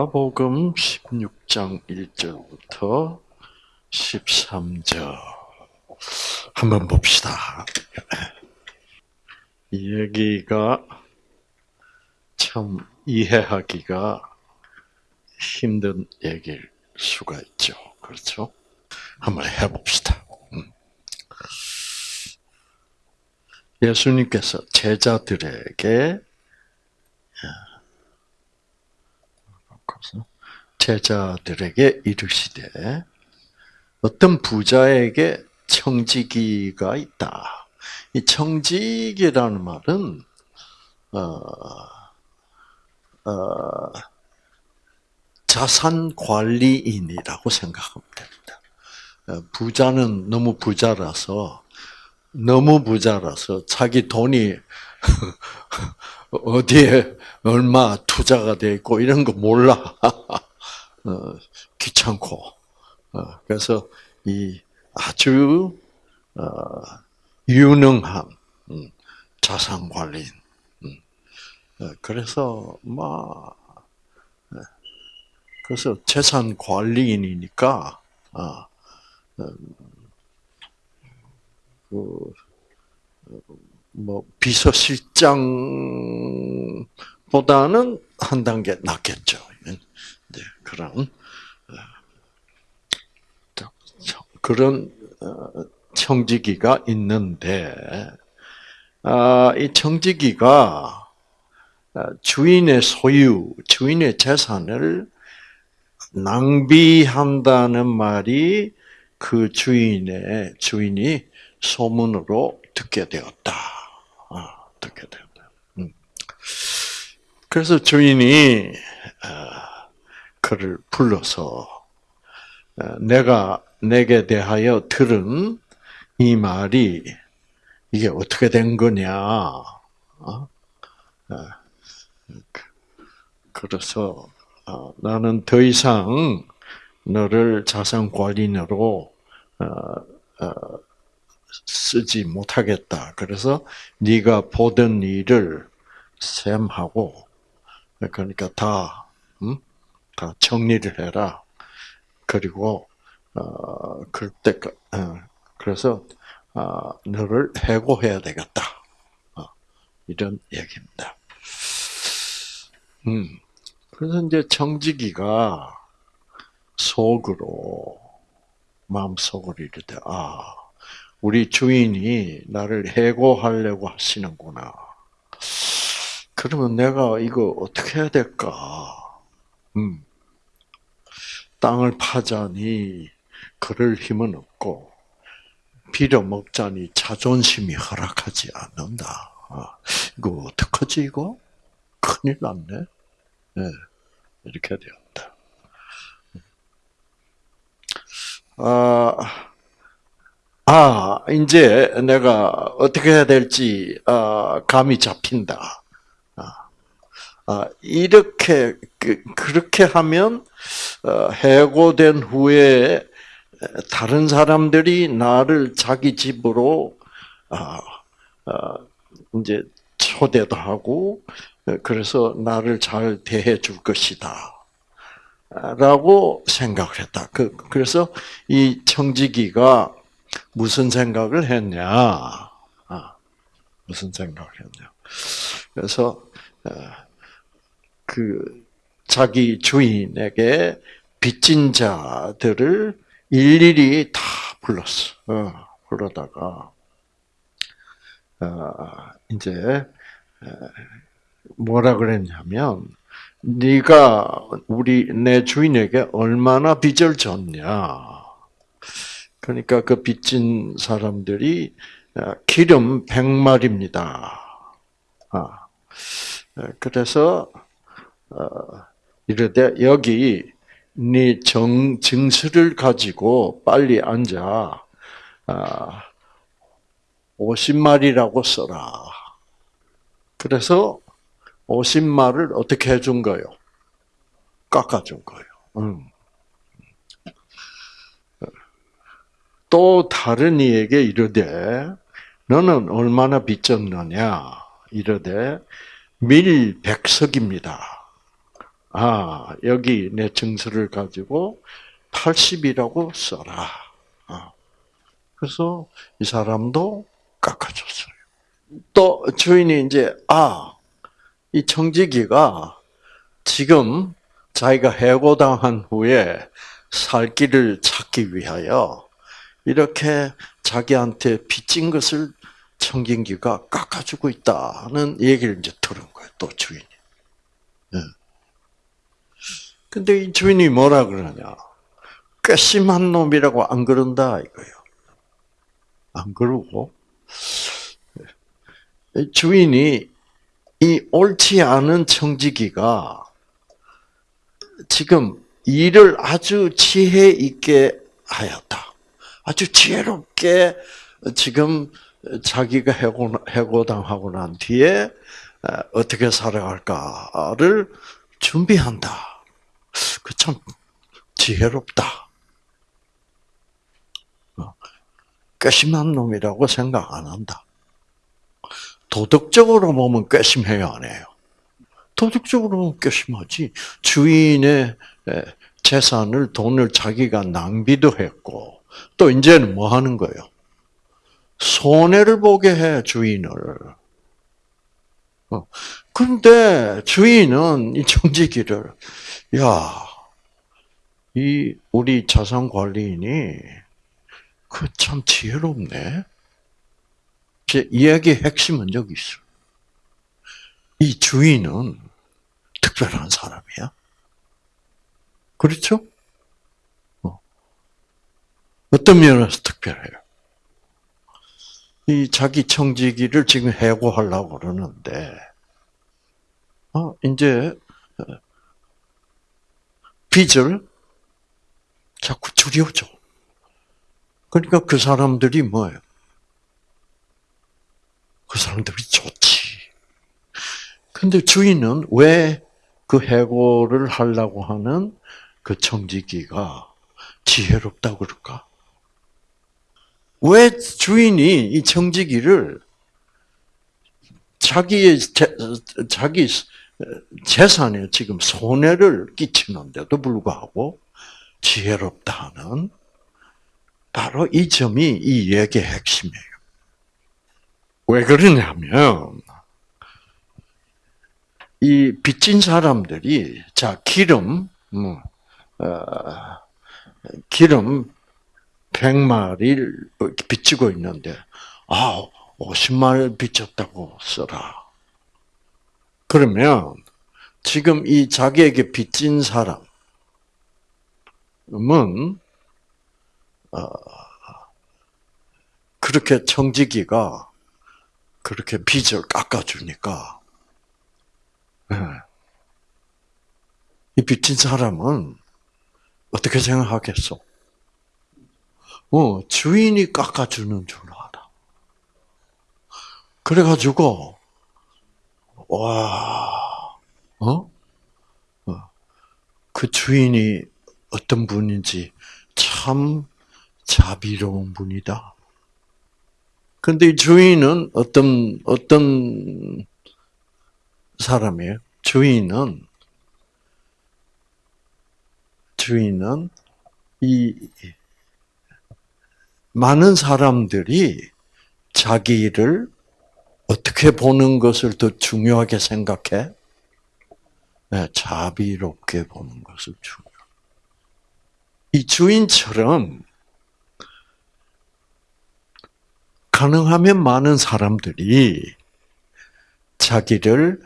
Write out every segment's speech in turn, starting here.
누가복음 16장 1절부터 13절 한번 봅시다. 이 얘기가 참 이해하기가 힘든 얘기일 수가 있죠. 그렇죠? 한번 해봅시다. 음. 예수님께서 제자들에게 제자들에게 이르시되 어떤 부자에게 청지기가 있다. 이 청지기라는 말은 어, 어, 자산 관리인이라고 생각하면 됩니다. 어, 부자는 너무 부자라서 너무 부자라서 자기 돈이 어디에 얼마 투자가 돼 있고 이런 거 몰라. 어, 귀찮고. 어, 그래서 이 아주 어, 유능한 음, 자산 관리인. 음. 어, 그래서 막 네. 그래서 재산 관리인이니까 아, 음, 그, 뭐 비서실장 보다는 한 단계 낫겠죠. 이제 그런 어, 그런 어, 청지기가 있는데 아, 이 청지기가 어, 주인의 소유, 주인의 재산을 낭비한다는 말이 그 주인의 주인이 소문으로 듣게 되었다. 아, 듣게 되었다. 음. 그래서 주인이 그를 불러서 내가 내게 대하여 들은 이 말이 이게 어떻게 된 거냐? 어? 그, 그래서 어, 나는 더 이상 너를 자산 관리인으로 어, 쓰지 못하겠다. 그래서 네가 보던 일을 셈하고 그러니까 다 음? 다 정리를 해라. 그리고 어 그때 어, 그래서 어, 너를 해고해야 되겠다. 어, 이런 얘기입니다. 음 그래서 이제 정직이가 속으로 마음 속으로 이르되 아 우리 주인이 나를 해고하려고 하시는구나. 그러면 내가 이거 어떻게 해야 될까? 음. 땅을 파자니 그럴 힘은 없고 빌어 먹자니 자존심이 허락하지 않는다. 아, 이거 어떡하지 이거? 큰일 났네. 네, 이렇게 되었다. 아, 아, 이제 내가 어떻게 해야 될지 아, 감이 잡힌다. 아, 아 이렇게 그, 그렇게 하면 어, 해고된 후에 다른 사람들이 나를 자기 집으로 아, 아, 이제 초대도 하고 그래서 나를 잘 대해 줄 것이다. 라고 생각을 했다. 그, 그래서 이 청지기가 무슨 생각을 했냐? 아, 무슨 생각을 했냐? 그래서 어, 그 자기 주인에게 빚진 자들을 일일이 다 불렀어. 어, 불러다가 어, 이제 뭐라 그랬냐면 네가 우리 내 주인에게 얼마나 빚을 졌냐. 그러니까 그 빚진 사람들이 기름 100마리입니다. 아, 그래서 어, 이르되 여기 네 정, 증서를 가지고 빨리 앉아 아, 50마리라고 써라. 그래서 50마를 어떻게 해준 거요? 깎아준 거예요. 음. 또 다른 이에게 이르되 너는 얼마나 빚졌느냐 이르되 밀백석입니다. 아, 여기 내 증서를 가지고 80이라고 써라. 아. 그래서 이 사람도 깎아줬어요. 또 주인이 이제, 아, 이 청지기가 지금 자기가 해고당한 후에 살 길을 찾기 위하여 이렇게 자기한테 빚진 것을 청진기가 깎아주고 있다는 얘기를 이제 들은 거예요. 또 주인이. 네. 근데 이 주인이 뭐라 그러냐? 괘씸한 놈이라고 안 그런다 이거예요. 안 그러고 주인이 이 옳지 않은 청지기가 지금 일을 아주 지혜 있게 하였다. 아주 지혜롭게 지금 자기가 해고, 해고당하고 난 뒤에 어떻게 살아갈까를 준비한다. 그 참 지혜롭다. 어, 괘씸한 놈이라고 생각 안 한다. 도덕적으로 보면 괘씸해요, 안 해요? 도덕적으로 보면 괘씸하지. 주인의 재산을, 돈을 자기가 낭비도 했고, 또 이제는 뭐 하는 거예요? 손해를 보게 해, 주인을. 어. 근데 주인은 이 정지기를, 야, 이 우리 자산 관리인이 그 참 지혜롭네. 제 이야기의 핵심은 여기 있어. 이 주인은 특별한 사람이야. 그렇죠? 어. 어떤 면에서 특별해요? 이 자기 청지기를 지금 해고하려고 그러는데, 어, 이제, 어, 빚을 자꾸 줄여줘. 그러니까 그 사람들이 뭐예요? 그 사람들이 좋지. 근데 주인은 왜 그 해고를 하려고 하는 그 청지기가 지혜롭다고 그럴까? 왜 주인이 이 청지기를 자기의 재, 자기 재산에 지금 손해를 끼치는데도 불구하고 지혜롭다 는 바로 이 점이 이 얘기의 핵심이에요. 왜 그러냐면 이 빚진 사람들이 자 기름 뭐, 어, 기름 100마리를 빚지고 있는데 아 50마리를 빚졌다고 써라. 그러면 지금 이 자기에게 빚진 사람 은 어, 그렇게 청지기가 그렇게 빚을 깎아주니까 예. 이 빚진 사람은 어떻게 생각하겠어? 어, 주인이 깎아주는 줄 알아. 그래가지고, 와, 어? 어? 그 주인이 어떤 분인지 참 자비로운 분이다. 근데 이 주인은 어떤, 어떤 사람이에요? 주인은, 주인은 이 많은 사람들이 자기를 어떻게 보는 것을 더 중요하게 생각해? 네, 자비롭게 보는 것을 중요. 이 주인처럼 가능하면 많은 사람들이 자기를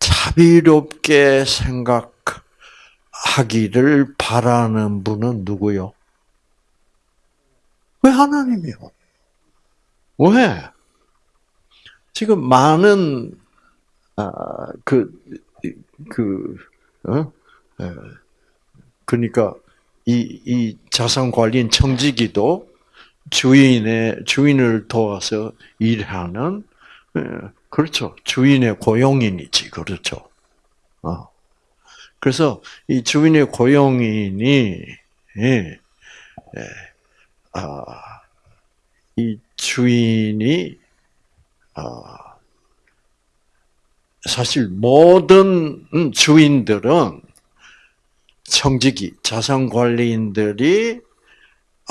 자비롭게 생각하기를 바라는 분은 누구요? 왜 하나님이요? 왜? 지금 많은 아, 그, 그, 어? 그러니까 이, 이 자산 관리인 청지기도 주인의 주인을 도와서 일하는 예, 그렇죠 주인의 고용인이지 그렇죠. 어. 그래서 이 주인의 고용인이 예, 예, 아, 이 주인이 아, 사실 모든 주인들은 청지기 자산 관리인들이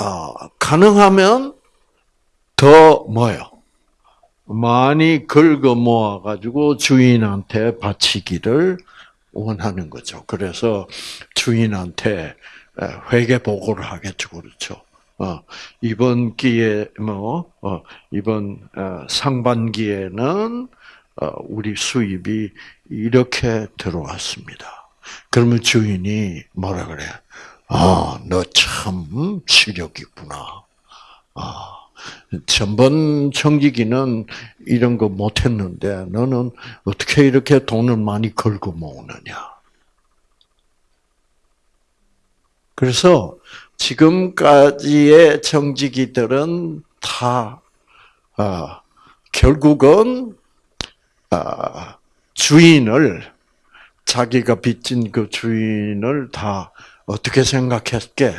어, 가능하면 더 뭐요? 많이 긁어 모아 가지고 주인한테 바치기를 원하는 거죠. 그래서 주인한테 회계 보고를 하겠죠, 그렇죠. 어, 이번 기회 뭐 어, 이번 어, 상반기에는 어, 우리 수입이 이렇게 들어왔습니다. 그러면 주인이 뭐라 그래? 아, 너 참 실력 있구나. 아, 전번 청기기는 이런 거 못했는데 너는 어떻게 이렇게 돈을 많이 걸고 모으느냐? 그래서 지금까지의 정직이들은 다 어, 결국은 어, 주인을 자기가 빚진 그 주인을 다 어떻게 생각했게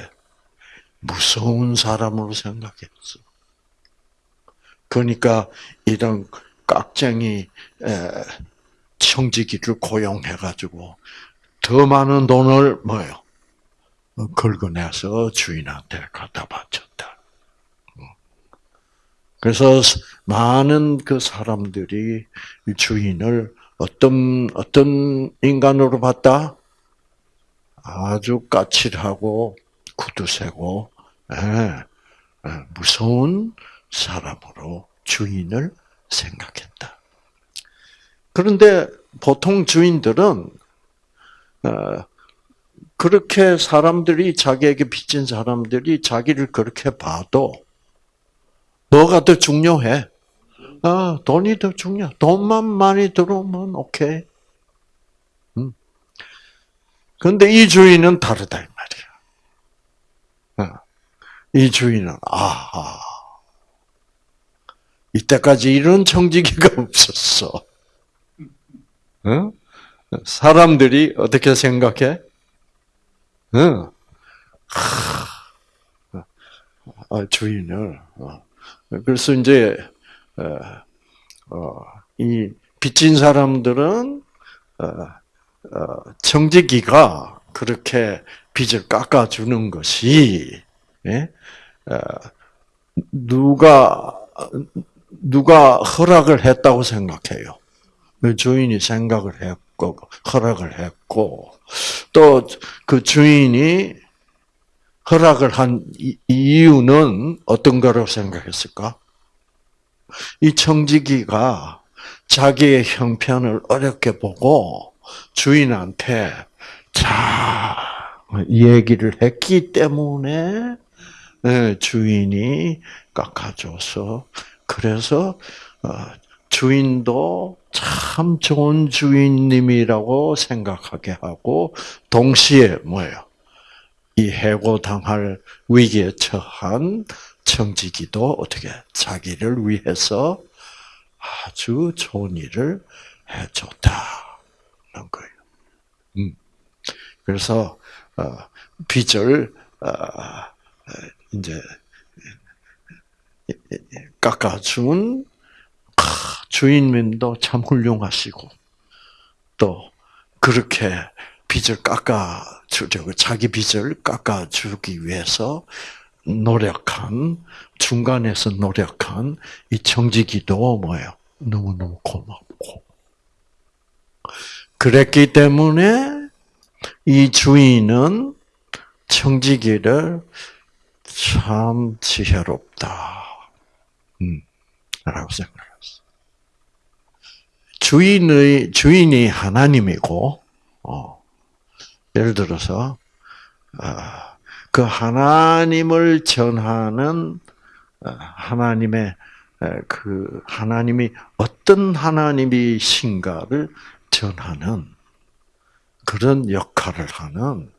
무서운 사람으로 생각했어. 그러니까 이런 깍쟁이 청지기를 고용해가지고 더 많은 돈을 뭐요 긁어내서 주인한테 갖다 바쳤다. 그래서 많은 그 사람들이 주인을 어떤 어떤 인간으로 봤다? 아주 까칠하고 구두쇠고 예, 예, 무서운 사람으로 주인을 생각했다. 그런데 보통 주인들은 어, 그렇게 사람들이 자기에게 빚진 사람들이 자기를 그렇게 봐도 뭐가 더 중요해? 아, 돈이 더 중요. 돈만 많이 들어오면 오케이. 음. 근데 이 주인은 다르다 이 말이야. 어. 이 주인은 아하. 이때까지 이런 청지기가 없었어. 어? 사람들이 어떻게 생각해? 응. 아, 주인을. 어. 그래서 이제 어, 이 빚진 사람들은 청지기가 그렇게 빚을 깎아주는 것이 예? 누가 누가 허락을 했다고 생각해요. 그 주인이 생각을 했고 허락을 했고 또 그 주인이 허락을 한 이유는 어떤 거라고 생각했을까? 이 청지기가 자기의 형편을 어렵게 보고 주인한테 자 얘기를 했기 때문에 예, 주인이 깎아줘서 그래서 어, 주인도 참 좋은 주인님이라고 생각하게 하고 동시에 뭐예요? 이 해고당할 위기에 처한 청지기도 어떻게 자기를 위해서 아주 좋은 일을 해줬다는 거예요. 음. 그래서 어, 빚을 어, 이제 깎아준 주인님도 참 훌륭하시고 또 그렇게 빚을 깎아주려고 자기 빚을 깎아주기 위해서 노력한 중간에서 노력한 이 청지기도 뭐예요? 너무너무 고맙고 그랬기 때문에 이 주인은 청지기를 참 지혜롭다. 음, 라고 생각했어. 주인의, 주인이 하나님이고, 어, 예를 들어서, 어, 그 하나님을 전하는 어, 하나님의 그 하나님이 어떤 하나님이신가를 전하는 그런 역할을 하는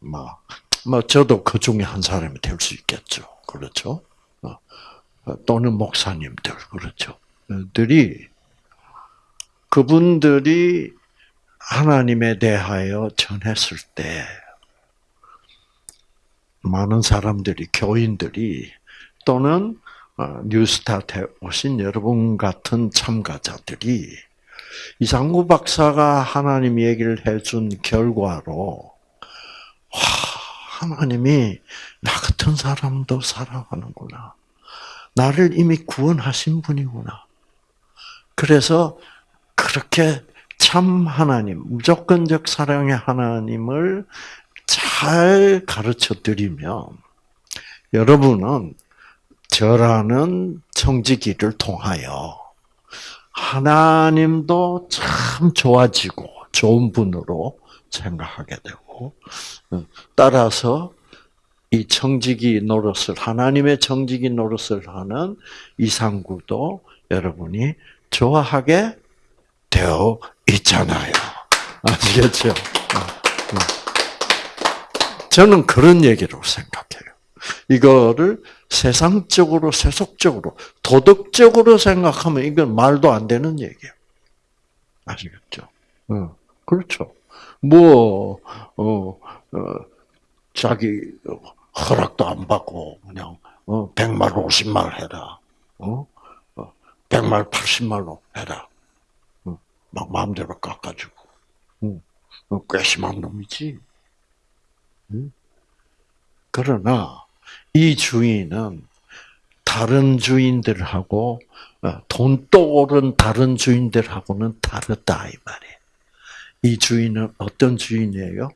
뭐, 뭐 저도 그 중에 한 사람이 될 수 있겠죠. 그렇죠? 어, 또는 목사님들 그렇죠. 들이 그분들이 하나님에 대하여 전했을 때 많은 사람들이 교인들이 또는 어, 뉴스타트에 오신 여러분 같은 참가자들이 이상구 박사가 하나님 얘기를 해준 결과로 하나님이 나 같은 사람도 사랑하는구나. 나를 이미 구원하신 분이구나. 그래서 그렇게 참 하나님, 무조건적 사랑의 하나님을 잘 가르쳐 드리면 여러분은 저라는 청지기를 통하여 하나님도 참 좋아지고 좋은 분으로 생각하게 되고 따라서 이 청지기 노릇을 하나님의 청지기 노릇을 하는 이상구도 여러분이 좋아하게 되어 있잖아요. 아시겠죠? 저는 그런 얘기로 생각해요. 이거를 세상적으로, 세속적으로, 도덕적으로 생각하면 이건 말도 안 되는 얘기예요. 아시겠죠? 어, 그렇죠. 뭐, 어, 어, 자기 허락도 안 받고, 그냥, 어, 100말, 50말 해라. 어? 어 100말, 80말로 해라. 어, 막 마음대로 깎아주고. 어, 꽤 심한 놈이지. 그러나, 이 주인은 다른 주인들하고, 어, 돈또 오른 다른 주인들하고는 다르다, 이 말이에요. 이 주인은 어떤 주인이에요?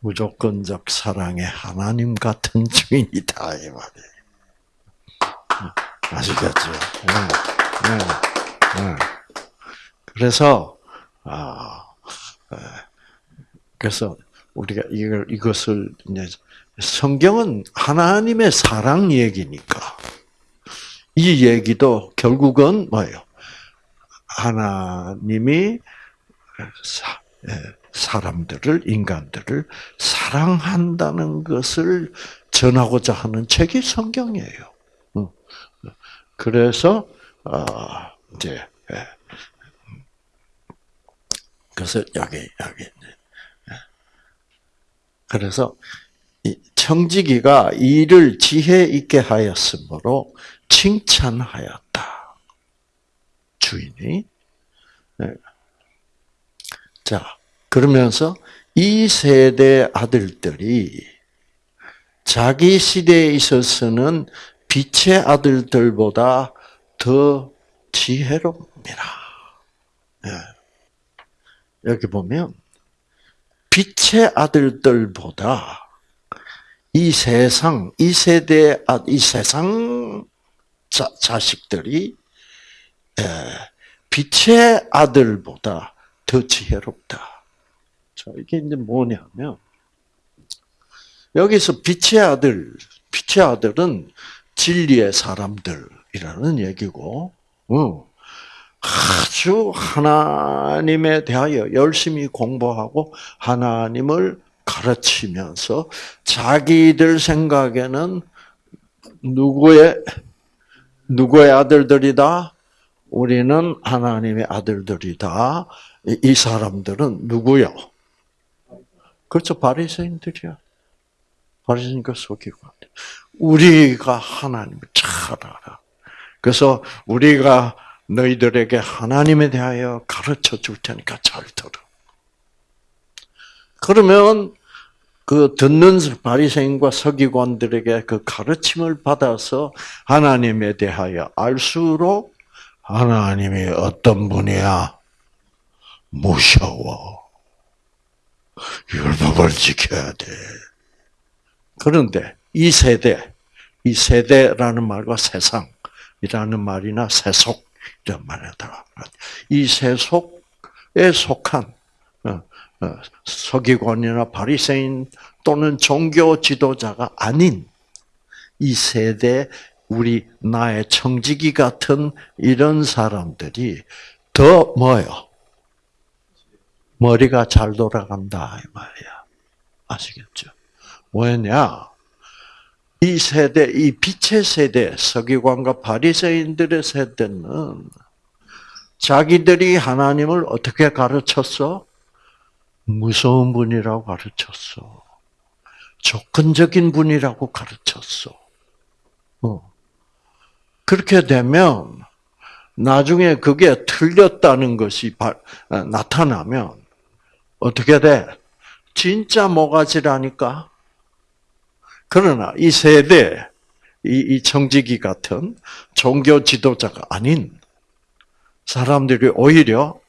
무조건적 사랑의 하나님 같은 주인이다 이 말이에요. 아시겠죠? 네, 네, 네. 그래서 아 그래서 우리가 이걸 이것을 이제 성경은 하나님의 사랑 얘기니까 이 얘기도 결국은 뭐예요? 하나님이 사람들을 인간들을 사랑한다는 것을 전하고자 하는 책이 성경이에요. 그래서 아, 이제 예. 그래서 여기 여기 그래서 청지기가 이를 지혜 있게 하였으므로 칭찬하였다. 주인이 자, 그러면서 이 세대 아들들이 자기 시대에 있어서는 빛의 아들들보다 더 지혜롭니다. 예. 여기 보면 빛의 아들들보다 이 세상, 이 세대, 아, 이 세상 자, 자식들이 예, 빛의 아들보다 더 지혜롭다. 자, 이게 이제 뭐냐면, 여기서 빛의 아들, 빛의 아들은 진리의 사람들이라는 얘기고, 어, 아주 하나님에 대하여 열심히 공부하고 하나님을 가르치면서 자기들 생각에는 누구의 누구의 아들들이다? 우리는 하나님의 아들들이다. 이 사람들은 누구요? 그렇죠. 바리새인들이야. 바리새인과 서기관. 우리가 하나님을 잘 알아. 그래서 우리가 너희들에게 하나님에 대하여 가르쳐 줄 테니까 잘 들어. 그러면 그 듣는 바리새인과 서기관들에게 그 가르침을 받아서 하나님에 대하여 알수록 하나님이 어떤 분이야? 무서워. 율법을 지켜야 돼. 그런데 이 세대, 이 세대라는 말과 세상이라는 말이나 세속이라는 말에다가 이 세속에 속한 어, 어, 서기관이나 바리새인 또는 종교 지도자가 아닌 이 세대 우리 나의 청지기 같은 이런 사람들이 더 뭐요? 머리가 잘 돌아간다 이 말이야. 아시겠죠? 왜냐? 이 세대, 이 빛의 세대, 서기관과 바리새인들의 세대는 자기들이 하나님을 어떻게 가르쳤어? 무서운 분이라고 가르쳤어. 조건적인 분이라고 가르쳤어. 어. 그렇게 되면 나중에 그게 틀렸다는 것이 나타나면 어떻게 돼? 진짜 모가지라니까 그러나 이 세대, 이, 이 청지기 같은 종교 지도자가 아닌 사람들이 오히려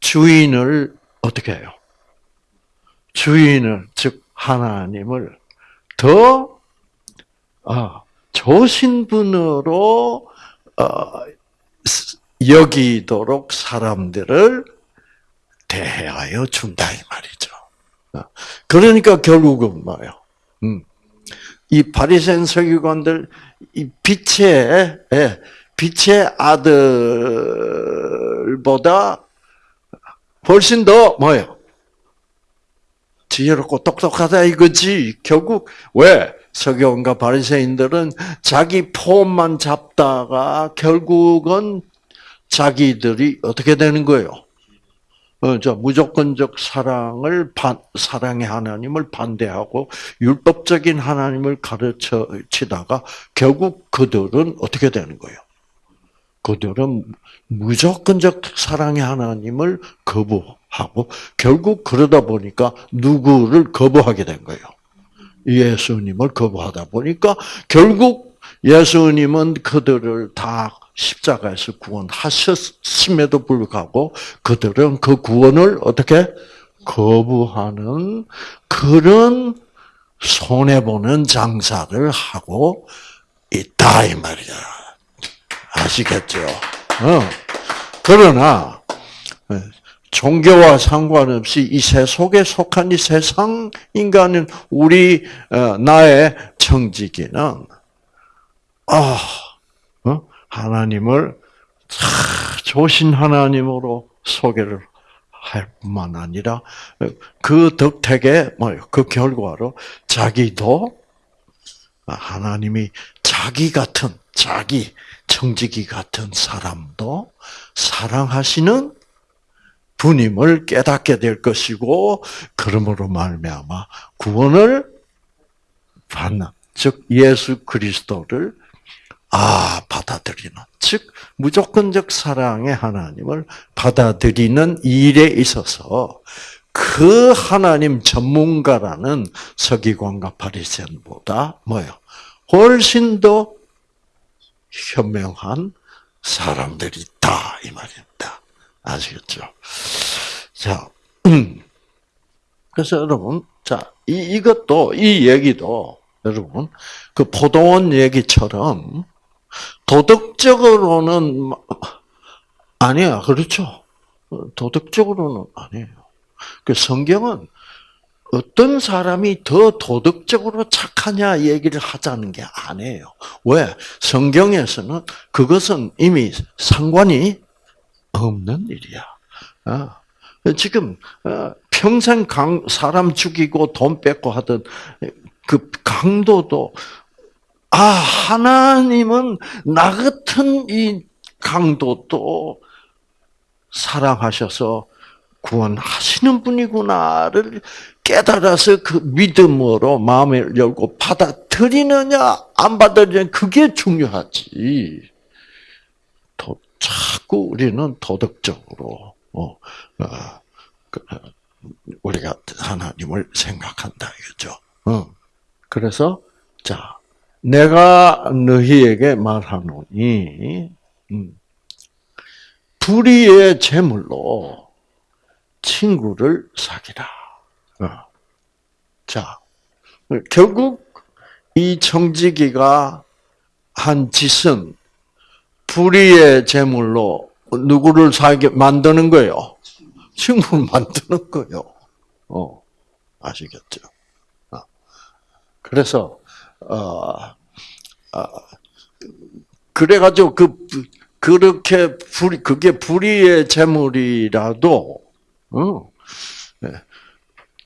주인을 어떻게 해요? 주인을, 즉, 하나님을 더, 아, 좋으신 분으로, 어, 여기도록 사람들을 대하여 준다, 이 말이죠. 어, 그러니까 결국은 뭐예요? 음, 이 바리새인 서기관들 이 빛의 예, 빛의 아들보다 훨씬 더 뭐예요? 지혜롭고 똑똑하다 이거지. 결국 왜 서기관과 바리새인들은 자기 폼만 잡다가 결국은 자기들이 어떻게 되는 거예요? 어, 저 무조건적 사랑을 반, 사랑의 하나님을 반대하고 율법적인 하나님을 가르쳐 치다가 결국 그들은 어떻게 되는 거예요? 그들은 무조건적 사랑의 하나님을 거부하고 결국 그러다 보니까 누구를 거부하게 된 거예요? 예수님을 거부하다 보니까 결국 예수님은 그들을 다 십자가에서 구원하셨음에도 불구하고 그들은 그 구원을 어떻게 거부하는 그런 손해 보는 장사를 하고 있다 이 말이야. 아시겠죠? 어. 그러나 종교와 상관없이 이 세속에 속한 이 세상 인간은 우리 어, 나의 청지기는 아 하나님을 좋으신 하나님으로 소개를 할 뿐만 아니라 그 덕택에 뭐요? 그 결과로 자기도 하나님이 자기 같은 자기 청지기 같은 사람도 사랑하시는 분임을 깨닫게 될 것이고 그러므로 말미암아 구원을 받는 즉 예수 그리스도를 아, 받아들이는. 즉, 무조건적 사랑의 하나님을 받아들이는 일에 있어서 그 하나님 전문가라는 서기관과 바리새인보다 뭐요? 훨씬 더 현명한 사람들이 있다 이 말입니다. 아시겠죠? 자, 음. 그래서 여러분, 자, 이, 이것도 이 얘기도 여러분 그 포도원 얘기처럼 도덕적으로는 아니야. 그렇죠. 도덕적으로는 아니에요. 그 성경은 어떤 사람이 더 도덕적으로 착하냐 얘기를 하자는 게 아니에요. 왜? 성경에서는 그것은 이미 상관이 없는 일이야. 아, 지금 어, 평생 사람 죽이고 돈 뺏고 하던 그 강도도 아, 하나님은 나 같은 이 강도도 사랑하셔서 구원하시는 분이구나를 깨달아서 그 믿음으로 마음을 열고 받아들이느냐, 안 받아들이느냐, 그게 중요하지. 도, 자꾸 우리는 도덕적으로, 어, 어, 그, 우리가 하나님을 생각한다, 이거죠. 어. 그래서, 자, 내가 너희에게 말하노니 음, 불의의 제물로 친구를 사귀라. 어. 자, 결국 이 청지기가 한 짓은 불의의 제물로 누구를 사게 만드는 거예요? 친구를 만드는 거예요. 어, 아시겠죠? 어. 그래서 어, 어, 그래가지고 그 그렇게 불 그게 불의의 재물이라도 어,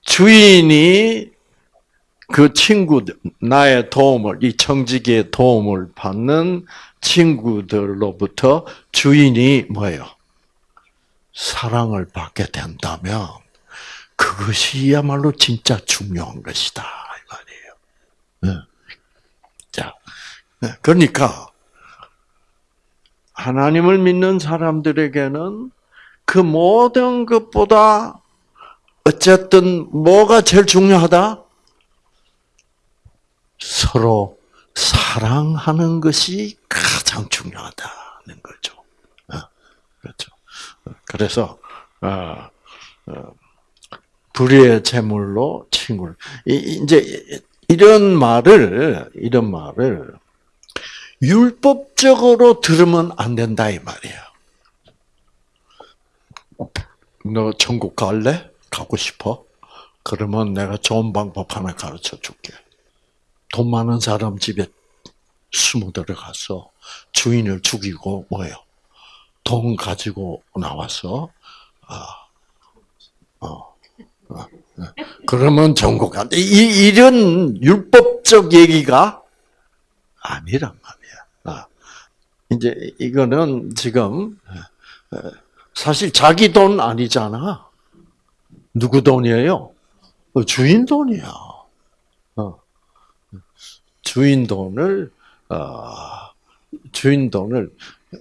주인이 그 친구 나의 도움을 이 청지기의 도움을 받는 친구들로부터 주인이 뭐예요? 사랑을 받게 된다면 그것이야말로 진짜 중요한 것이다 이 말이에요. 네, 그러니까 하나님을 믿는 사람들에게는 그 모든 것보다 어쨌든 뭐가 제일 중요하다? 서로 사랑하는 것이 가장 중요하다는 거죠. 어, 그렇죠. 그래서 어, 어, 불의의 제물로 친구를 이제 이런 말을 이런 말을 율법적으로 들으면 안 된다 이 말이야. 너 천국 갈래? 가고 싶어? 그러면 내가 좋은 방법 하나 가르쳐 줄게. 돈 많은 사람 집에 숨어 들어가서 주인을 죽이고 뭐예요? 돈 가지고 나와서 아, 어, 어, 그러면 전국 안 돼. 이, 이런 율법적 얘기가 아니란. 아, 이제 이거는 지금 사실 자기 돈 아니잖아. 누구 돈이에요? 주인 돈이야. 어. 주인 돈을 어, 주인 돈을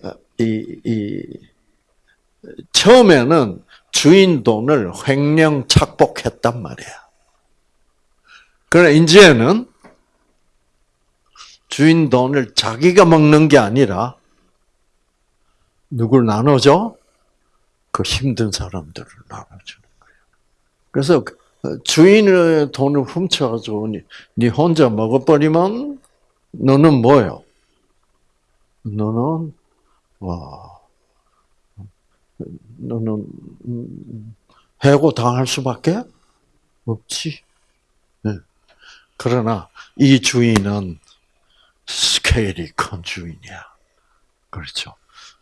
어, 이, 이 처음에는 주인 돈을 횡령 착복했단 말이야. 그래 이제는 주인 돈을 자기가 먹는 게 아니라 누굴 나눠줘? 그 힘든 사람들을 나눠주는 거예요. 그래서 주인의 돈을 훔쳐가지고 네 혼자 먹어버리면 너는 뭐요? 너는 와 너는 해고 당할 수밖에 없지. 네. 그러나 이 주인은 스케일이 큰 주인이야. 그렇죠.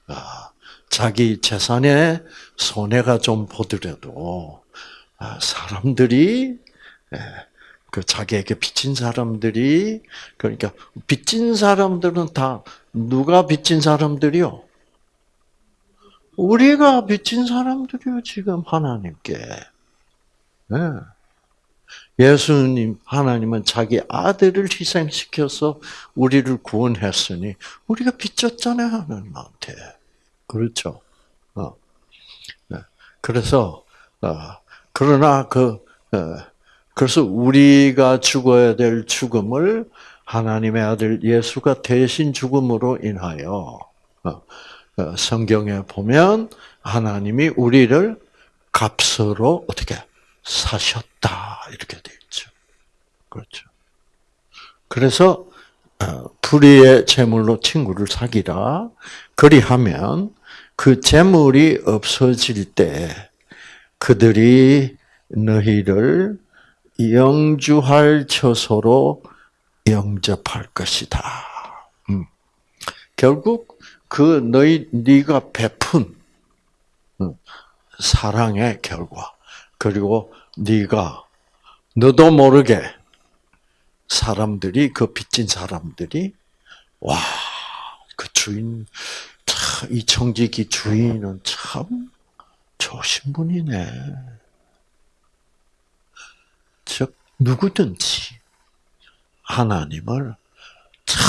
아, 자기 재산에 손해가 좀 보더라도 아, 사람들이 예, 그 자기에게 빚진 사람들이 그러니까 빚진 사람들은 다 누가 빚진 사람들이요? 우리가 빚진 사람들이요 지금 하나님께. 네. 예수님 하나님은 자기 아들을 희생시켜서 우리를 구원했으니 우리가 빚졌잖아요 하나님한테. 그렇죠. 어. 네. 그래서 어. 그러나 그 어. 그래서 우리가 죽어야 될 죽음을 하나님의 아들 예수가 대신 죽음으로 인하여 어. 어, 성경에 보면 하나님이 우리를 값으로 어떻게 사셨다 이렇게 되어 있죠. 그렇죠. 그래서 어, 불의의 재물로 친구를 사귀라. 그리하면 그 재물이 없어질 때 그들이 너희를 영주할 처소로 영접할 것이다. 음. 결국 그 너희 네가 베푼 사랑의 결과 그리고 네가 너도 모르게 사람들이 그 빚진 사람들이 와 그 주인 이 청지기 주인은 참 좋으신 분이네. 즉 누구든지 하나님을 참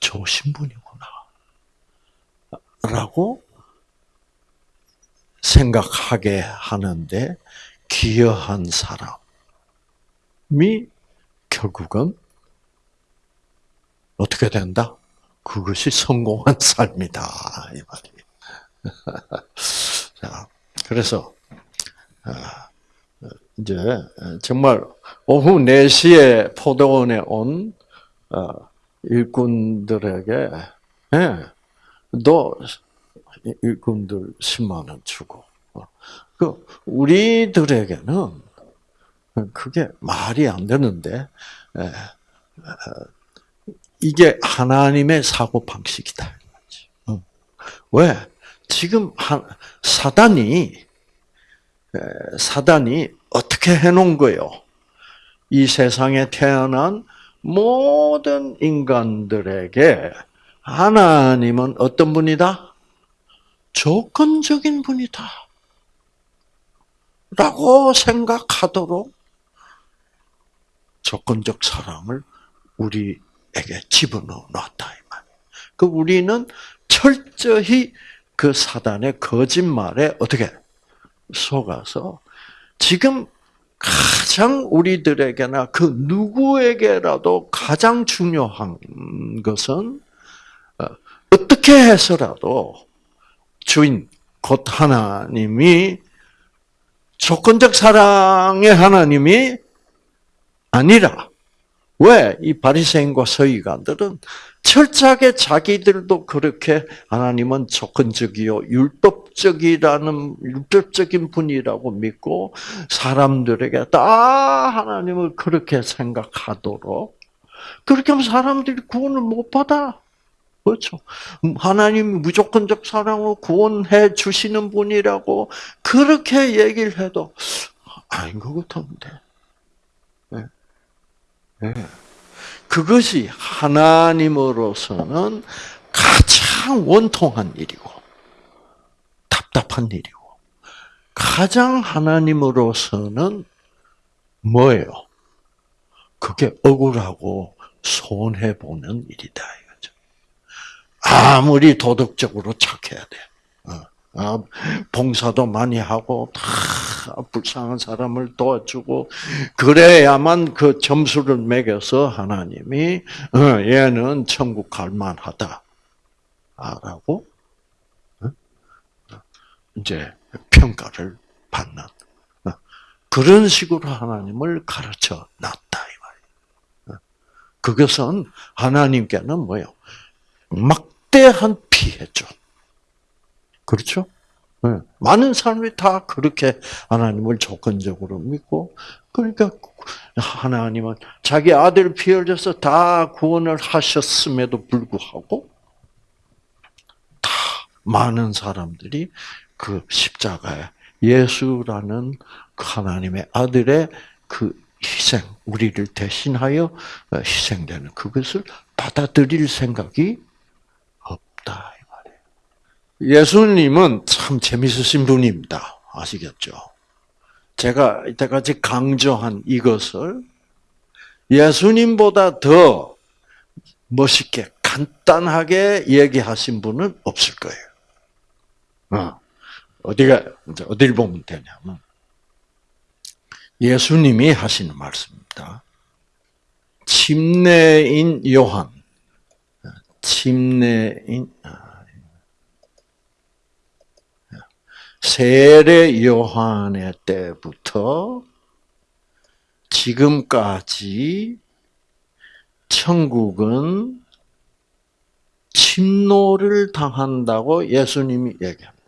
좋으신 분이구나. 라고 생각하게 하는데 기여한 사람 이 결국은 어떻게 된다? 그것이 성공한 삶이다 이 말이. 자, 그래서 아, 이제 정말 오후 4시에 포도원에 온 어, 일꾼들에게 예, 너 일꾼들 10만 원 주고 어. 그 우리들에게는 그게 말이 안 되는데 이게 하나님의 사고 방식이다. 어. 왜? 지금 사단이 사단이 어떻게 해놓은 거요? 이 세상에 태어난 모든 인간들에게 하나님은 어떤 분이다? 조건적인 분이다. 라고 생각하도록 조건적 사랑을 우리에게 집어넣어 놨다. 그 우리는 철저히 그 사단의 거짓말에 어떻게 속아서 지금 가장 우리들에게나 그 누구에게라도 가장 중요한 것은 어, 어떻게 해서라도 주인 곧 하나님이 조건적 사랑의 하나님이 아니라 왜 이 바리새인과 서기관들은 철저하게 자기들도 그렇게 하나님은 조건적이요 율법적이라는 율법적인 분이라고 믿고 사람들에게 다 하나님을 그렇게 생각하도록 그렇게 하면 사람들이 구원을 못 받아. 그렇죠. 하나님이 무조건적 사랑으로 구원해 주시는 분이라고 그렇게 얘기를 해도 아닌 것 같은데. 네. 네. 그것이 하나님으로서는 가장 원통한 일이고 답답한 일이고 가장 하나님으로서는 뭐예요? 그게 억울하고 손해 보는 일이다 이거죠. 아무리 도덕적으로 착해야 돼. 어, 아, 봉사도 많이 하고 다 불쌍한 사람을 도와주고 그래야만 그 점수를 매겨서 하나님이 어, 얘는 천국 갈 만하다라고 어? 이제 평가를 받는 어, 그런 식으로 하나님을 가르쳐 놨다 이 말이에요. 그것은 하나님께는 뭐요? 막대한 피해죠. 그렇죠? 네. 많은 사람이 다 그렇게 하나님을 조건적으로 믿고, 그러니까 하나님은 자기 아들 피 흘려서 다 구원을 하셨음에도 불구하고, 다 많은 사람들이 그 십자가에 예수라는 그 하나님의 아들의 그 희생, 우리를 대신하여 희생되는 그것을 받아들일 생각이 없다. 예수님은 참 재밌으신 분입니다. 아시겠죠? 제가 이때까지 강조한 이것을 예수님보다 더 멋있게 간단하게 얘기하신 분은 없을 거예요. 어. 어디가 어디를 보면 되냐면 예수님이 하시는 말씀입니다. 침례인 요한, 침례인 세례 요한의 때부터 지금까지 천국은 침노를 당한다고 예수님이 얘기합니다.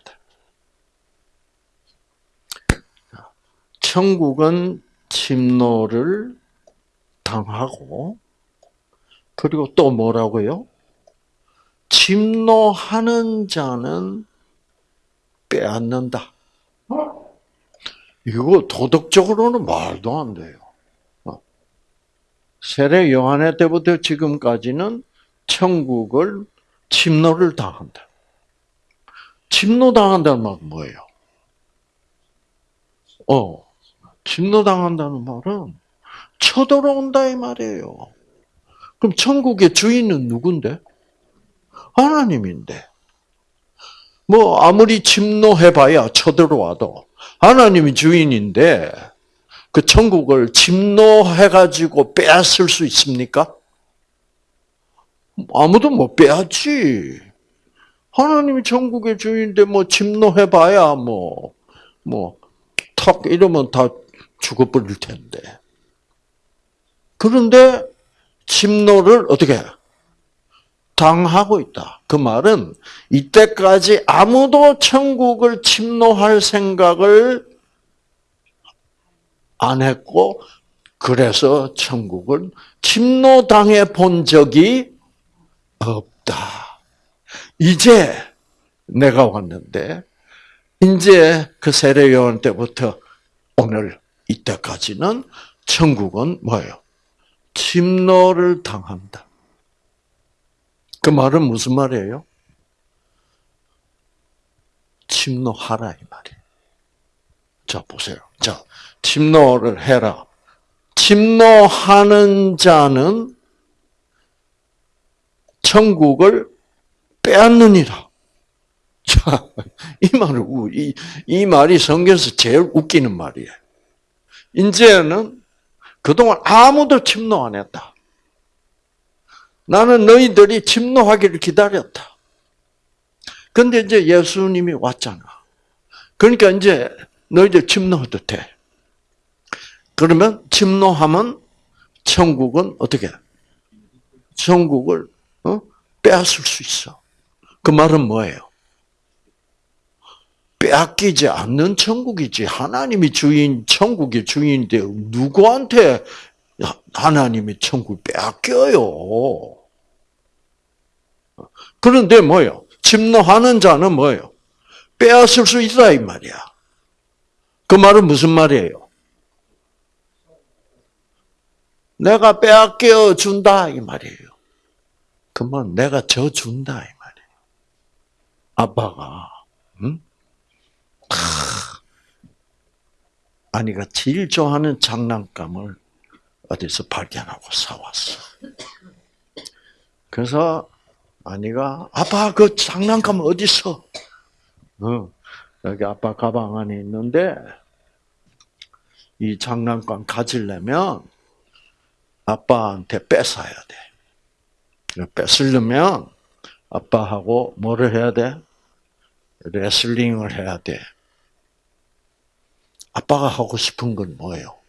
천국은 침노를 당하고 그리고 또 뭐라고요? 침노하는 자는 빼앗는다. 이거 도덕적으로는 말도 안 돼요. 어. 세례 요한의 때부터 지금까지는 천국을 침노를 당한다. 침노 당한다는 말은 뭐예요? 어, 침노 당한다는 말은 쳐들어온다 이 말이에요. 그럼 천국의 주인은 누군데? 하나님인데. 뭐 아무리 침노해봐야 쳐들어와도 하나님이 주인인데 그 천국을 침노해가지고 빼앗을 수 있습니까? 아무도 못 빼앗지. 하나님이 천국의 주인인데 뭐 침노해봐야 뭐 뭐턱 이러면 다 죽어버릴 텐데. 그런데 침노를 어떻게 해? 당하고 있다. 그 말은 이때까지 아무도 천국을 침노할 생각을 안 했고 그래서 천국을 침노당해 본 적이 없다. 이제 내가 왔는데 이제 그 세례 요한 때부터 오늘 이때까지는 천국은 뭐예요? 침노를 당한다. 그 말은 무슨 말이에요? 침노하라 이 말이에요. 자 보세요. 자 침노를 해라. 침노하는 자는 천국을 빼앗느니라. 자, 이 말을 이, 이 말이 성경에서 제일 웃기는 말이에요. 이제는 그동안 아무도 침노 안 했다. 나는 너희들이 침노하기를 기다렸다. 근데 이제 예수님이 왔잖아. 그러니까 이제 너희들 침노해도 돼. 그러면 침노하면 천국은 어떻게? 천국을 어? 빼앗을 수 있어. 그 말은 뭐예요? 빼앗기지 않는 천국이지. 하나님이 주인, 천국의 주인인데 누구한테 하나님이 천국 빼앗겨요? 그런데 뭐요? 침노하는 자는 뭐요? 빼앗을 수 있다 이 말이야. 그 말은 무슨 말이에요? 내가 빼앗겨 준다 이 말이에요. 그러면 내가 져 준다 이 말이에요. 아빠가 응? 아니가 제일 좋아하는 장난감을 어디서 발견하고 사왔어. 그래서 아니가 아빠 그 장난감 어디 있어? 어, 여기 아빠 가방 안에 있는데 이 장난감 가지려면 아빠한테 뺏어야 돼. 뺏으려면 아빠하고 뭐를 해야 돼? 레슬링을 해야 돼. 아빠가 하고 싶은 건 뭐예요?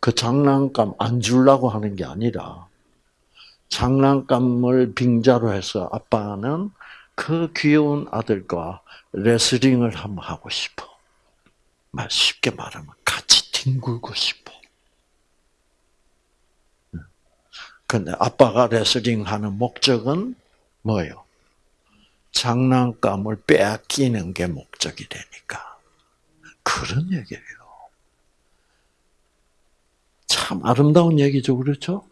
그 장난감 안 주려고 하는 게 아니라 장난감을 빙자로 해서 아빠는 그 귀여운 아들과 레슬링을 한번 하고 싶어. 쉽게 말하면 같이 뒹굴고 싶어. 근데 아빠가 레슬링 하는 목적은 뭐예요? 장난감을 빼앗기는 게 목적이 되니까. 그런 얘기예요. 참 아름다운 얘기죠, 그렇죠?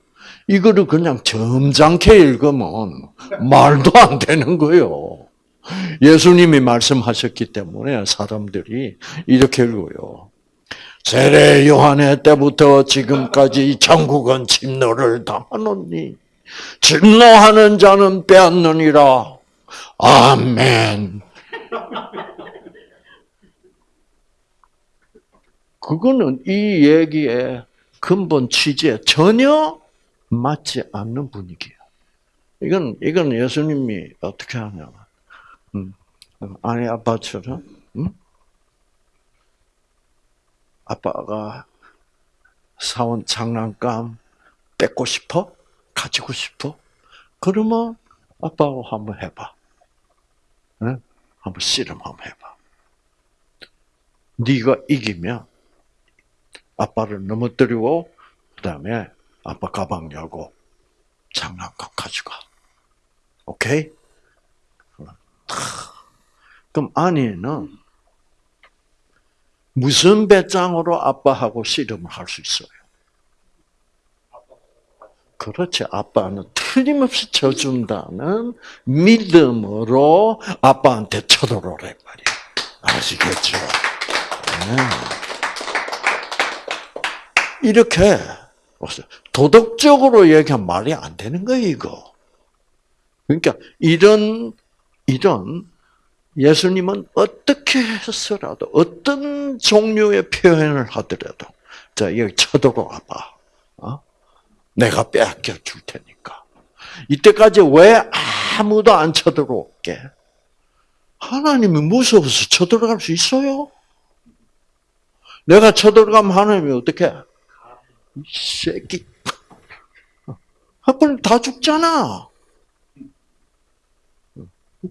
이거를 그냥 점잖게 읽으면 말도 안 되는 거예요. 예수님이 말씀하셨기 때문에 사람들이 이렇게 읽어요. 세례 요한의 때부터 지금까지 천국은 침노를 당하노니 침노하는 자는 빼앗느니라. 아멘. 그거는 이 얘기의 근본 취지에 전혀 맞지 않는 분위기야. 이건, 이건 예수님이 어떻게 하냐. 음, 아니, 아빠처럼, 음? 아빠가 사온 장난감 뺏고 싶어? 가지고 싶어? 그러면 아빠하고 한번 해봐. 네? 한번 씨름 한번 해봐. 네가 이기면 아빠를 넘어뜨리고 그다음에 아빠 가방 열고 장난감 가져가. 오케이? 그럼 아니는 무슨 배짱으로 아빠하고 씨름을 할 수 있어요? 그렇지. 아빠는 틀림없이 져준다는 믿음으로 아빠한테 쳐들어오래 말이야. 아시겠죠? 네. 이렇게 도덕적으로 얘기하면 말이 안 되는 거예요, 이거. 그러니까 이런 이런 예수님은 어떻게 해서라도 어떤 종류의 표현을 하더라도 자 여기 쳐들어와 봐. 어? 내가 빼앗겨 줄 테니까. 이때까지 왜 아무도 안 쳐들어올게? 하나님이 무서워서 쳐들어갈 수 있어요? 내가 쳐들어가면 하나님이 어떻게? 새끼. 그럼 다 죽잖아.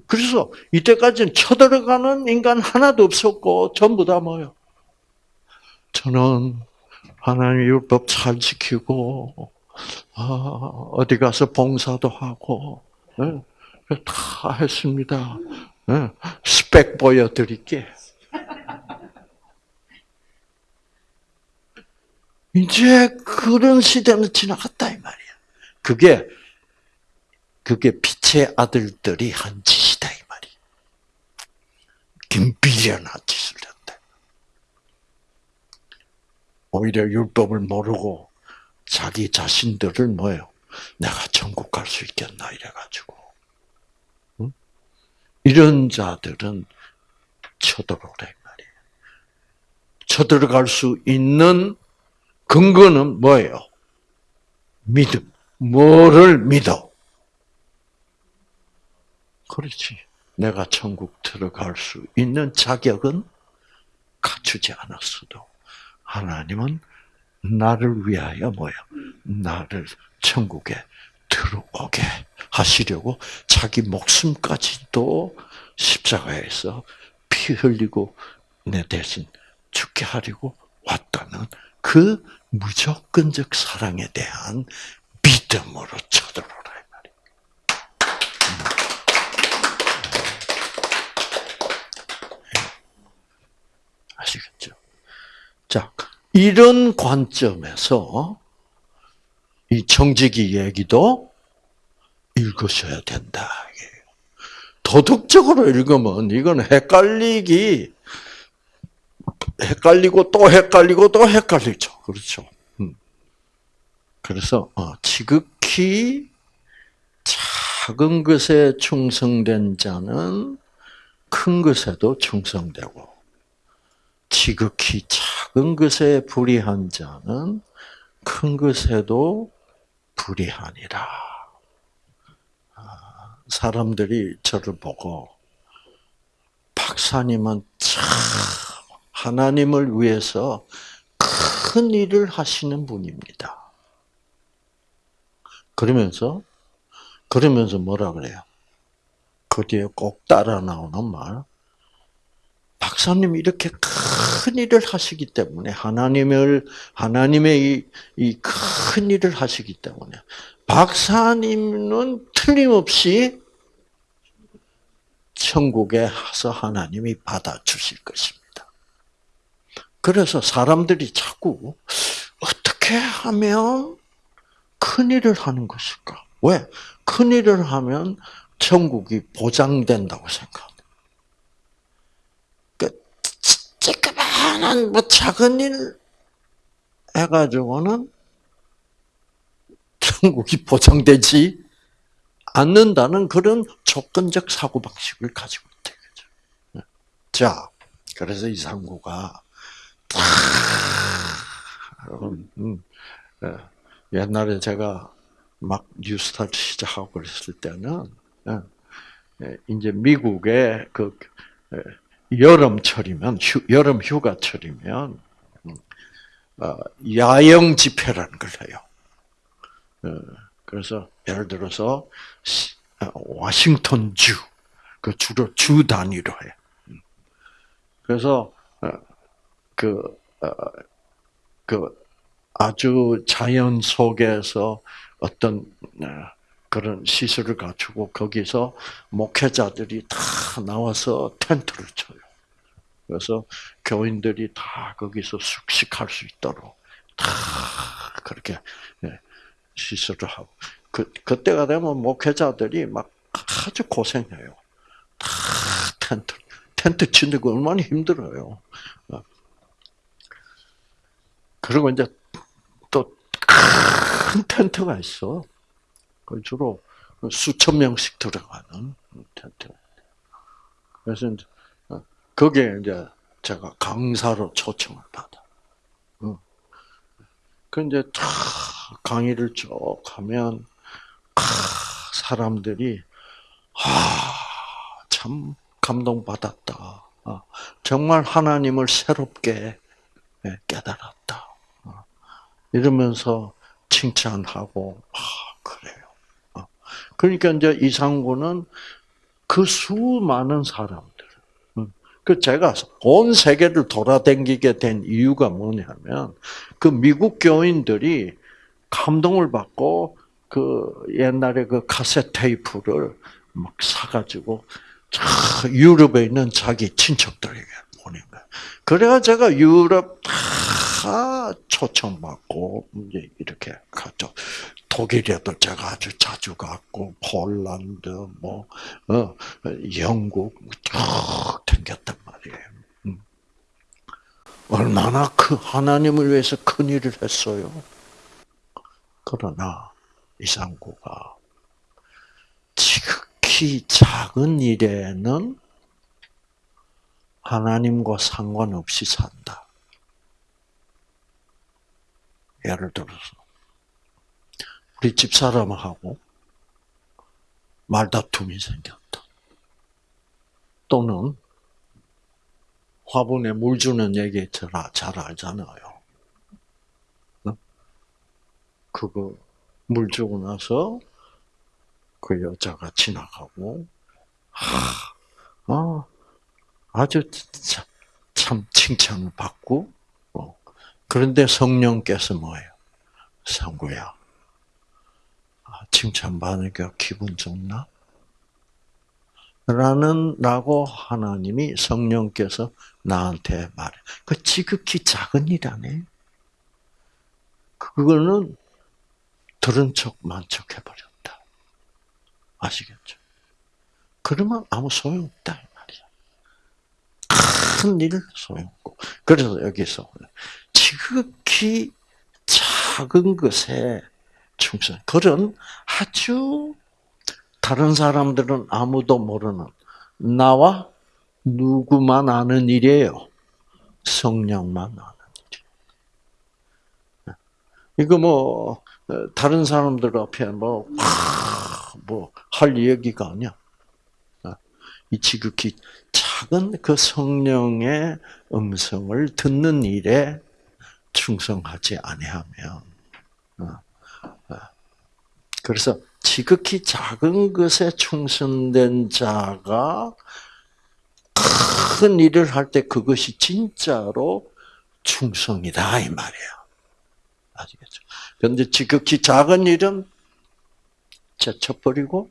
그래서 이때까지는 쳐들어가는 인간 하나도 없었고 전부 다 뭐요? 저는 하나님 율법 잘 지키고 아, 어디 가서 봉사도 하고 네, 다 했습니다. 네, 스펙 보여드릴게. 이제 그런 시대는 지나갔다 이 말이야. 그게 그게 빛의 아들들이 한 짓이다 이 말이야. 김비련한 짓을 했다. 오히려 율법을 모르고 자기 자신들을 뭐요? 내가 천국 갈 수 있겠나 이래가지고 응? 이런 자들은 쳐들어오래 말이에요. 쳐들어갈 수 있는 근거는 뭐예요? 믿음. 뭐를 믿어? 그렇지. 내가 천국 들어갈 수 있는 자격은 갖추지 않았어도 하나님은 나를 위하여 뭐야? 나를 천국에 들어오게 하시려고 자기 목숨까지도 십자가에서 피 흘리고 내 대신 죽게 하려고 왔다는 그 무조건적 사랑에 대한 믿음으로 쳐들어오라 아시겠죠? 자, 이런 관점에서 이 청지기 얘기도 읽으셔야 된다. 도덕적으로 읽으면 이건 헷갈리기, 헷갈리고 또 헷갈리고 또 헷갈리죠. 그렇죠. 음. 그래서 어, 지극히 작은 것에 충성된 자는 큰 것에도 충성되고 지극히 작은 것에 불의한 자는 큰 것에도 불의하니라. 아, 사람들이 저를 보고 박사님은 참 하나님을 위해서 큰 일을 하시는 분입니다. 그러면서 그러면서 뭐라 그래요? 그 뒤에 꼭 따라 나오는 말. 박사님 이렇게 큰 일을 하시기 때문에 하나님을 하나님의 이 큰 일을 하시기 때문에 박사님은 틀림없이 천국에 가서 하나님이 받아 주실 것입니다. 그래서 사람들이 자꾸 어떻게 하면 큰 일을 하는 것일까? 왜? 큰 일을 하면 천국이 보장된다고 생각합니다. 그 쬐끄만한 뭐 작은 일 해가지고는 천국이 보장되지 않는다는 그런 조건적 사고방식을 가지고 있다. 네. 자, 그래서 이상구가. 옛날에 제가 막 뉴스타트 시작하고 그랬을 때는 예, 예, 이제 미국의 그 여름철이면 휴, 여름 휴가철이면 음, 어, 야영 집회라는 걸 해요. 어, 그래서 예를 들어서 어, 워싱턴 주, 그 주로 주 단위로 해. 음. 그래서 그, 그 아주 자연 속에서 어떤 그런 시설을 갖추고 거기서 목회자들이 다 나와서 텐트를 쳐요. 그래서 교인들이 다 거기서 숙식할 수 있도록 다 그렇게 예, 시설을 하고 그 그때가 되면 목회자들이 막 아주 고생해요. 다 텐트 텐트 치는 거 얼마나 힘들어요. 어. 그리고 이제 또 큰 텐트가 있어. 그 주로 수천 명씩 들어가는 텐트. 그래서 이제 어, 거기에 이제 제가 강사로 초청을 받아. 그 이제 다 강의를 쭉 하면 사람들이 아 참 감동받았다. 아, 정말 하나님을 새롭게 예, 깨달았다. 아, 이러면서 칭찬하고 아 그래요. 그러니까 이제 이상구는 그 수많은 사람들, 그 제가 온 세계를 돌아다니게 된 이유가 뭐냐면 그 미국 교인들이 감동을 받고 그 옛날에 그 카세트 테이프를 막 사가지고 유럽에 있는 자기 친척들에게 보낸 거야. 그래가 제가 유럽 다 초청받고 이제 이렇게 갔죠. 독일에도 제가 아주 자주 갔고 폴란드 뭐 어, 영국 쭉 댕겼단 말이에요. 음. 얼마나 그 하나님을 위해서 큰 일을 했어요. 그러나 이상구가 지극히 작은 일에는 하나님과 상관없이 산다. 예를 들어서 우리 집사람하고 말다툼이 생겼다. 또는 화분에 물 주는 얘기 잘, 잘 알잖아요. 그거 물 주고 나서 그 여자가 지나가고, 하, 아, 아주 참, 참 칭찬을 받고, 어. 그런데 성령께서 뭐예요? 상구야, 아, 칭찬받으니까 기분 좋나? 라는, 라고 하나님이 성령께서 나한테 말해. 그 지극히 작은 일하네. 그거는 들은 척 만 척 해버렸다. 아시겠죠? 그러면 아무 소용없다. 큰일 소용없고. 그래서 여기서 지극히 작은 것에 충성. 그런 아주 다른 사람들은 아무도 모르는 나와 누구만 아는 일이에요. 성령만 아는 일. 이거 뭐 다른 사람들 앞에 뭐 뭐 할 얘기가 아니야. 이 지극히 작은 그 성령의 음성을 듣는 일에 충성하지 아니하면 그래서 지극히 작은 것에 충성된 자가 큰 일을 할 때 그것이 진짜로 충성이다 이 말이에요. 아시겠죠? 그런데 지극히 작은 일은 제쳐버리고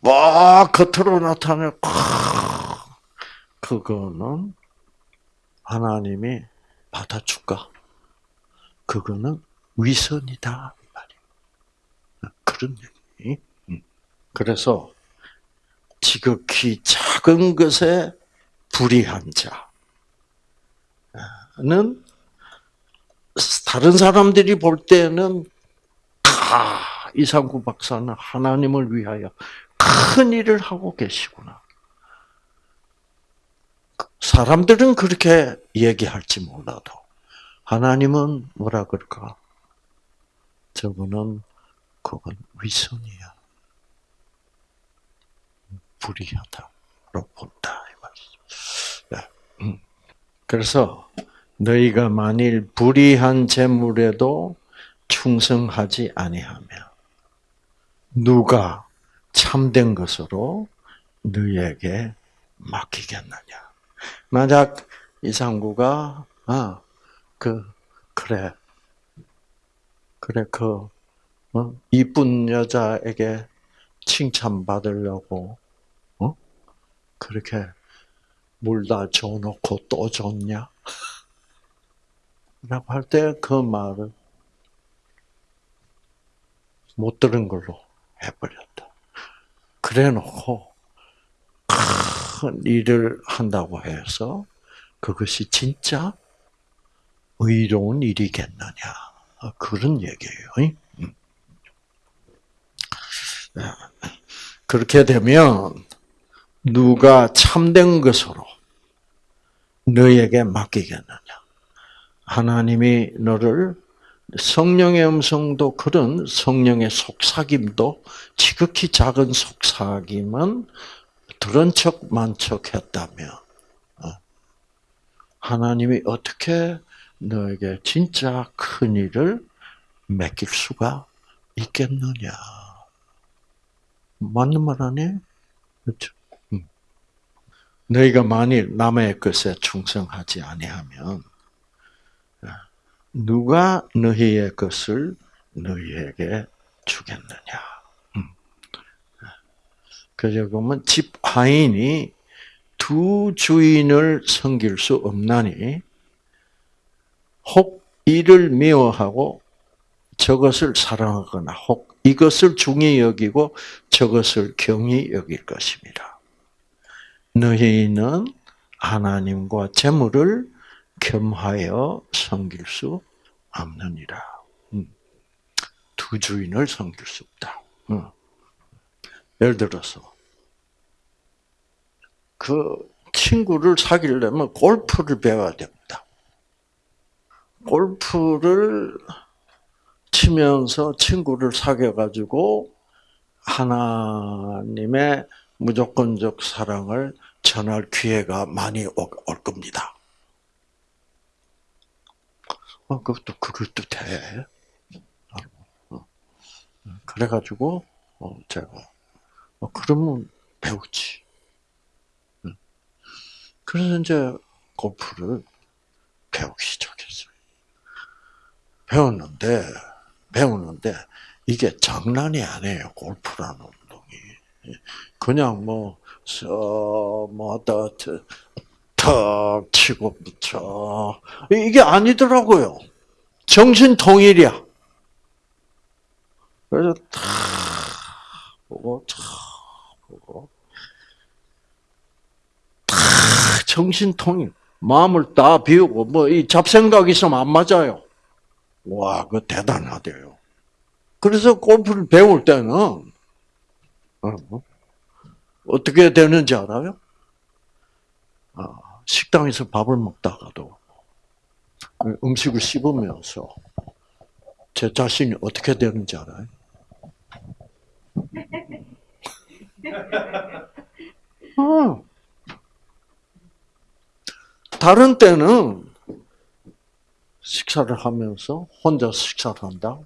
막 겉으로 나타내 그거는 하나님이 받아줄까? 그거는 위선이다 이 말이에요. 그런 얘기. 그래서 지극히 작은 것에 불의한 자는 다른 사람들이 볼 때는 다 이상구 박사는 하나님을 위하여 큰 일을 하고 계시구나. 사람들은 그렇게 얘기할지 몰라도 하나님은 뭐라 그럴까? 저거는 그건 위선이야. 불의하다로 본다. 네. 음. 그래서 너희가 만일 불의한 재물에도 충성하지 아니하며 누가 참된 것으로 너희에게 맡기겠느냐? 만약 이상구가 아 그 그래 그래 그 어? 이쁜 여자에게 칭찬 받으려고 어? 그렇게 물다 줘놓고 또 줬냐? 라고 할 때 그 말을 못 들은 걸로 해버렸다. 그래 놓고 큰 일을 한다고 해서 그것이 진짜 의로운 일이겠느냐. 그런 얘기예요. 음. 그렇게 되면 누가 참된 것으로 너에게 맡기겠느냐. 하나님이 너를 성령의 음성도 그런 성령의 속삭임도 지극히 작은 속삭임은 들은 척 만척 했다면 어, 하나님이 어떻게 너에게 진짜 큰 일을 맡길 수가 있겠느냐. 맞는 말 아니에요? 그렇죠? 음. 너희가 만일 남의 것에 충성하지 아니하면 누가 너희의 것을 너희에게 주겠느냐. 음. 그래서 보면 집 하인이 두 주인을 섬길 수 없나니 혹 이를 미워하고 저것을 사랑하거나 혹 이것을 중히 여기고 저것을 경히 여길 것입니다. 너희는 하나님과 재물을 겸하여 섬길 수 없느니라. 음. 두 주인을 섬길 수 없다. 음. 예를 들어서 그 친구를 사귀려면 골프를 배워야 됩니다. 골프를 치면서 친구를 사귀어가지고 하나님의 무조건적 사랑을 전할 기회가 많이 올 겁니다. 어, 그것도 그것도 돼. 어. 그래가지고 어, 제가 어, 그러면 배우지. 그래서 이제 골프를 배우기 시작했어요. 배웠는데 배우는데 이게 장난이 아니에요. 골프라는 운동이 그냥 뭐 뭐다 턱 치고 붙여 이게 아니더라고요. 정신 통일이야. 그래서 탁 보고 탁 보고 탁 정신 통일. 마음을 다 비우고 뭐 이 잡생각 있으면 안 맞아요. 와, 그 대단하대요. 그래서 골프를 배울 때는 어, 어떻게 되는지 알아요? 아, 식당에서 밥을 먹다가도 음식을 씹으면서 제 자신이 어떻게 되는지 알아요? 어. 다른 때는 식사를 하면서 혼자 식사를 한다.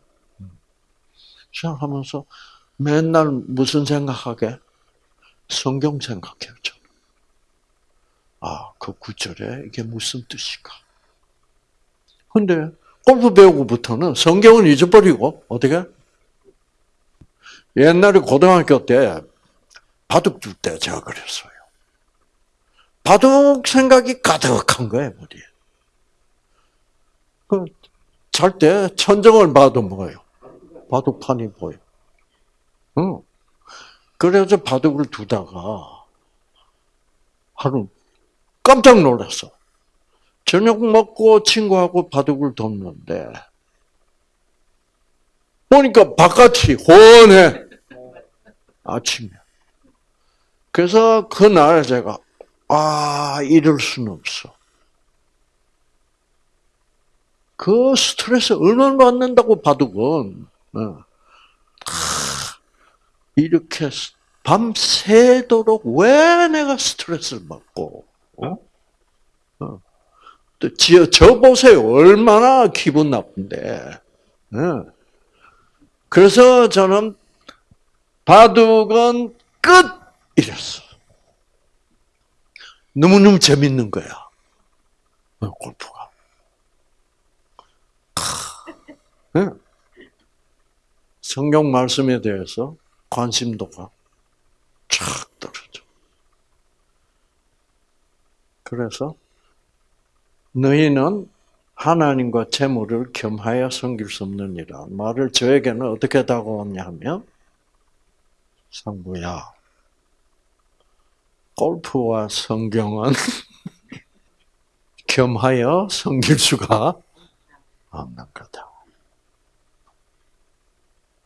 식사하면서 맨날 무슨 생각하게? 성경 생각해요. 저는. 아, 그 구절에 이게 무슨 뜻일까? 근데 골프 배우고부터는 성경은 잊어버리고 어떻게? 옛날에 고등학교 때 바둑 줄때 제가 그랬어요. 바둑 생각이 가득한 거예요, 머리에. 그, 잘때 천정을 봐도 뭐예요? 바둑판이 보여. 응. 그래서 바둑을 두다가 하루 깜짝 놀랐어. 저녁 먹고 친구하고 바둑을 뒀는데 보니까 바깥이 훤해. 아침에. 그래서 그날 제가 아 이럴 수는 없어. 그 스트레스 얼마나 받는다고 바둑은 어. 이렇게 밤새도록 왜 내가 스트레스를 받고 어? 어. 저 보세요 얼마나 기분 나쁜데 어. 그래서 저는 바둑은 끝 이랬어 너무너무 재밌는 거야 어, 골프가 성경 말씀에 대해서 관심도가 쫙 떨어져. 그래서 너희는 하나님과 재물을 겸하여 섬길 수 없느니라. 말을 저에게는 어떻게 다가왔냐면 상부야. 골프와 성경은 겸하여 섬길 수가 없는 거다.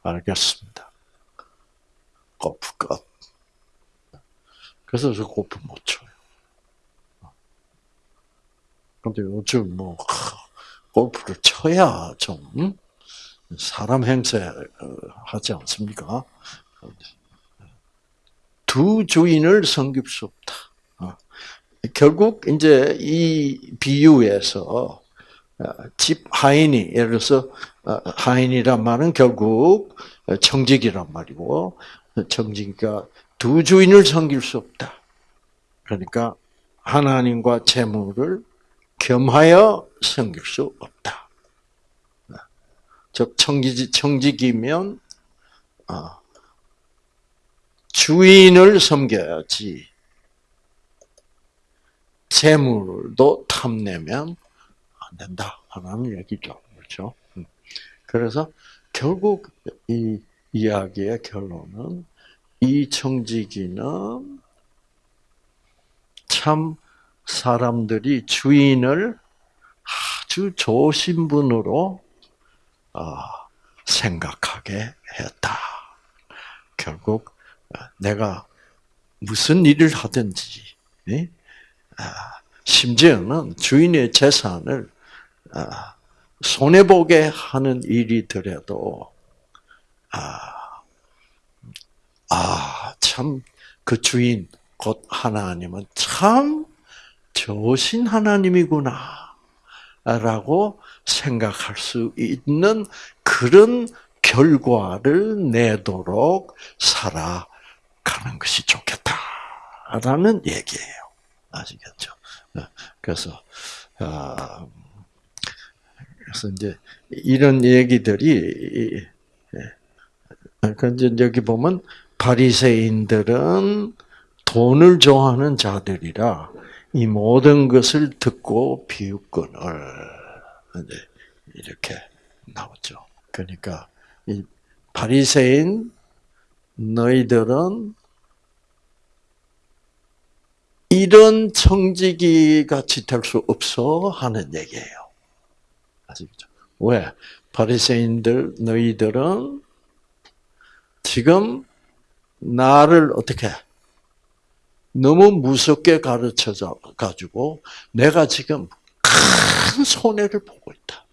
알겠습니다. 골프 끝. 그래서 저 골프 못 쳐요. 근데 요즘 뭐, 골프를 쳐야 좀, 사람 행세 어, 하지 않습니까? 두 주인을 섬길 수 없다. 어. 결국 이제 이 비유에서 어, 집 하인이 예를 들어서 하인이란 말은 결국 청직이란 말이고 정직이가 두 주인을 섬길 수 없다. 그러니까 하나님과 재물을 겸하여 섬길 수 없다. 즉 청지 청직이면 어, 주인을 섬겨야지 재물도 탐내면 안 된다 하는 얘기죠. 그렇죠? 음. 그래서 결국 이 이야기의 결론은 이 청지기는 참 사람들이 주인을 아주 좋으신 분으로 아, 생각하게 했다. 결국 내가 무슨 일을 하든지 아, 심지어는 주인의 재산을 아, 손해 보게 하는 일이더라도, 아, 아, 참, 그 주인, 곧 하나님은 참 좋으신 하나님이구나. 라고 생각할 수 있는 그런 결과를 내도록 살아가는 것이 좋겠다라는 얘기예요. 아시겠죠? 그래서 아, 그래서 이제 이런 얘기들이 그러니까 여기 보면 바리새인들은 돈을 좋아하는 자들이라 이 모든 것을 듣고 이제 이렇게 나오죠. 그러니까 이 바리새인 너희들은 이런 청지기 같이 될 수 없어 하는 얘기예요. 아시겠죠? 왜? 바리새인들 너희들은 지금 나를 어떻게 너무 무섭게 가르쳐 가지고 내가 지금 큰 손해를 보고 있다.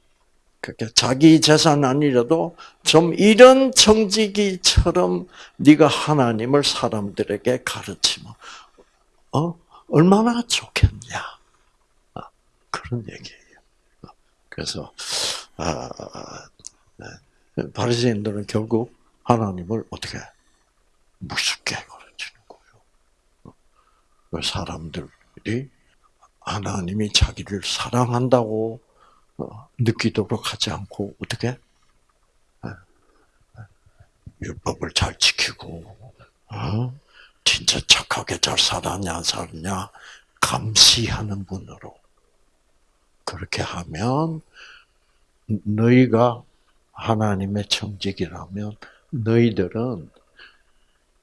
그러니까 자기 재산 아니라도 좀 이런 청지기처럼 네가 하나님을 사람들에게 가르치면 어 얼마나 좋겠냐 아, 그런 얘기예요. 그래서 아, 네. 바리새인들은 결국 하나님을 어떻게 무섭게 가르치는 거예요. 그 사람들이 하나님이 자기를 사랑한다고 어, 느끼도록 하지 않고 어떻게 율법을 잘 지키고 어? 진짜 착하게 잘 살았냐 안 살았냐 감시하는 분으로 그렇게 하면 너희가 하나님의 청직이라면 너희들은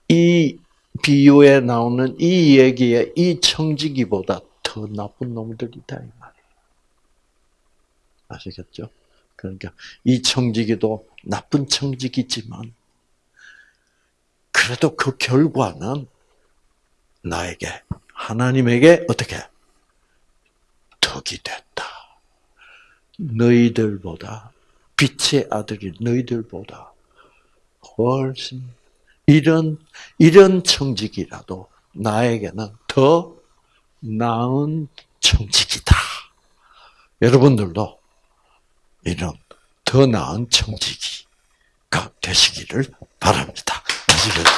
이 비유에 나오는 이 얘기의 이 청지기보다 더 나쁜 놈들이다 이 말이에요. 아시겠죠? 그러니까 이 청지기도 나쁜 청지기지만 그래도 그 결과는 나에게 하나님에게 어떻게 덕이 됐다. 너희들보다 빛의 아들이 너희들보다 훨씬 이런 이런 청직이라도 나에게는 더 나은 청직이다. 여러분들도 이런 더 나은 청지기가 되시기를 바랍니다. 아시겠죠?